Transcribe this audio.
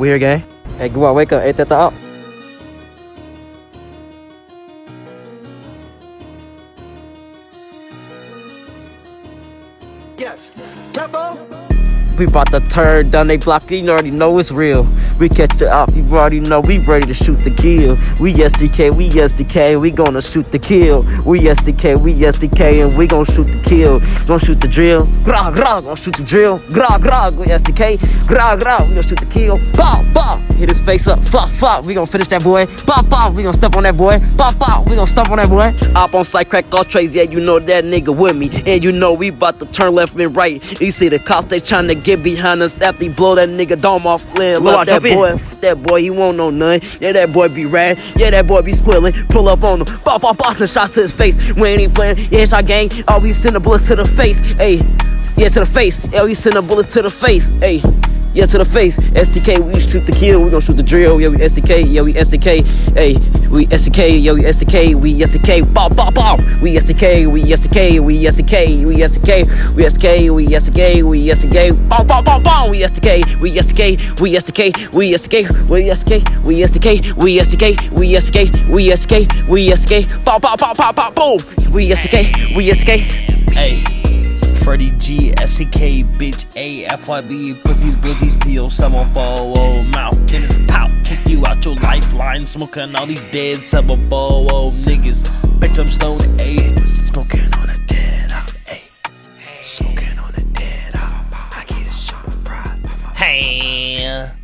We here, gang. Hey, go on, wake up. Ain't that the up? Yes. Tempo. We bout to turn down they block, you already know it's real. We catch the op, you already know we ready to shoot the kill. We SDK, we SDK, we gonna shoot the kill. We SDK, we SDK, and we gonna shoot the kill. Gonna shoot the drill, grah grah, gonna shoot the drill, grah grah, we SDK, grah grah, we gonna shoot the kill. Bow bow, hit his face up, flop flop, we gonna finish that boy. Bow bow, we gonna step on that boy. Bow bow, we gonna step on that boy. Op on site, crack all trays, yeah, you know that nigga with me. And you know we bout to turn left and right. You see the cops, they tryna get behind us after he blow that nigga dome off. Blow out, that boy. That boy, he won't know none. Yeah, that boy be rad. Yeah, that boy be squilling. Pull up on him. Bop, off Boston shots to his face. We ain't even playing. Yeah, our gang. Oh, we sending bullets to the face. Hey, yeah, to the face. Yeah, we sending bullets to the face. Hey. Yeah, to the face. SDK, we shoot the kill. We gonna shoot the drill. Yeah, we SDK. Yeah, we SDK. Hey, we SDK. Yeah, we SDK. We SDK. Bow, bow, bow. We SDK. We SDK. We SDK. We SDK. We SDK. We SDK. We SDK. Bow, bow, bow, bow. We SDK. We SDK. We SDK. We SDK. We SDK. We SDK. We SDK. We SDK. We SDK. We SDK. Bow, bow, bow, bow, bow, boom. We SDK. We SDK. Hey, Freddie G, bitch, A F Y B Put these glizzies to your 740 mouth. Then it's pout, kick you out your lifeline. Smoking all these dead 740 niggas. Bitch, I'm stoned, A. Smoking on a dead op, A. Smoking on a dead op. I get a fried. Hey.